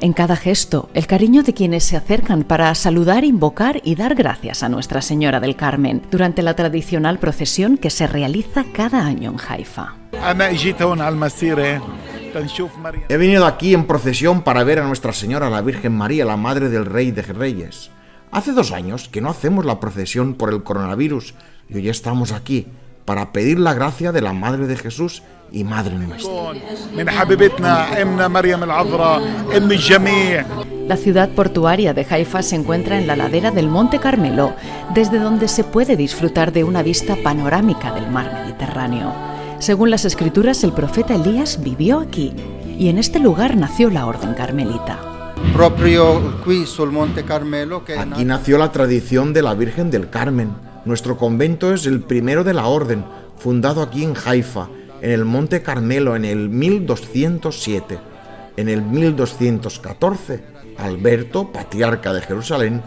En cada gesto, el cariño de quienes se acercan para saludar, invocar y dar gracias a Nuestra Señora del Carmen durante la tradicional procesión que se realiza cada año en Haifa. He venido aquí en procesión para ver a Nuestra Señora la Virgen María, la Madre del Rey de Reyes. Hace dos años que no hacemos la procesión por el coronavirus y hoy estamos aquí para pedir la gracia de la Madre de Jesús y Madre nuestra. La ciudad portuaria de Haifa se encuentra en la ladera del Monte Carmelo, desde donde se puede disfrutar de una vista panorámica del mar Mediterráneo. Según las escrituras, el profeta Elías vivió aquí y en este lugar nació la Orden Carmelita. Aquí nació la tradición de la Virgen del Carmen. Nuestro convento es el primero de la Orden, fundado aquí en Haifa, en el Monte Carmelo en el 1207. En el 1214, Alberto, patriarca de Jerusalén,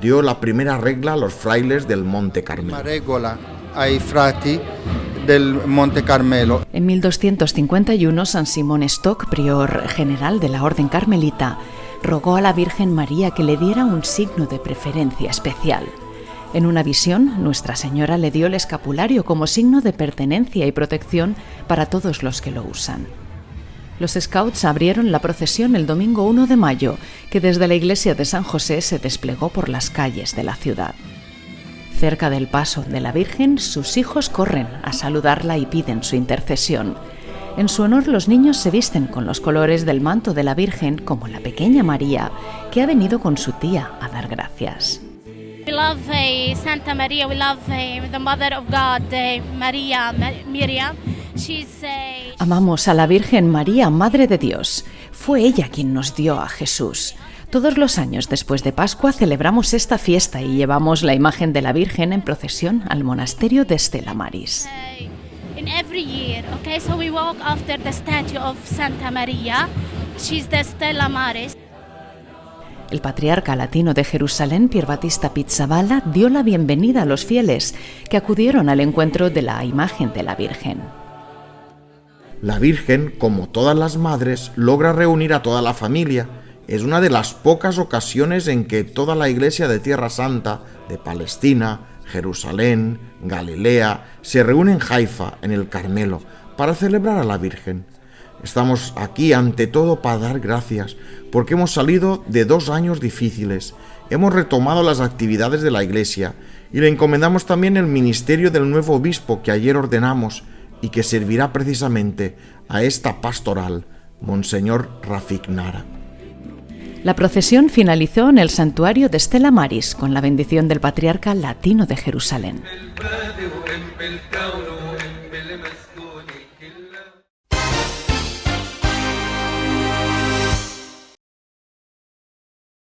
dio la primera regla a los frailes del Monte Carmelo. del Monte Carmelo. En 1251, San Simón Stock, prior general de la Orden Carmelita, rogó a la Virgen María que le diera un signo de preferencia especial. En una visión, Nuestra Señora le dio el escapulario como signo de pertenencia y protección para todos los que lo usan. Los scouts abrieron la procesión el domingo 1 de mayo, que desde la iglesia de San José se desplegó por las calles de la ciudad. Cerca del paso de la Virgen, sus hijos corren a saludarla y piden su intercesión. En su honor los niños se visten con los colores del manto de la Virgen como la pequeña María, que ha venido con su tía a dar gracias. We love uh, Santa Maria. We love uh, the Mother of God, uh, María Miriam. She's, Amamos a la Virgen María, Madre de Dios. Fue ella quien nos dio a Jesús. Todos los años después de Pascua celebramos esta fiesta y llevamos la imagen de la Virgen en procesión al monasterio de Stella Maris. In every year, okay, so we walk after the statue of Santa Maria. She's the Stella Maris. El patriarca latino de Jerusalén, Pier Battista Pizzaballa, dio la bienvenida a los fieles que acudieron al encuentro de la imagen de la Virgen. La Virgen, como todas las madres, logra reunir a toda la familia. Es una de las pocas ocasiones en que toda la iglesia de Tierra Santa, de Palestina, Jerusalén, Galilea, se reúne en Haifa, en el Carmelo, para celebrar a la Virgen. Estamos aquí ante todo para dar gracias, porque hemos salido de dos años difíciles, hemos retomado las actividades de la Iglesia y le encomendamos también el ministerio del nuevo obispo que ayer ordenamos y que servirá precisamente a esta pastoral, Monseñor Rafik Nara. La procesión finalizó en el santuario de Stella Maris con la bendición del patriarca latino de Jerusalén.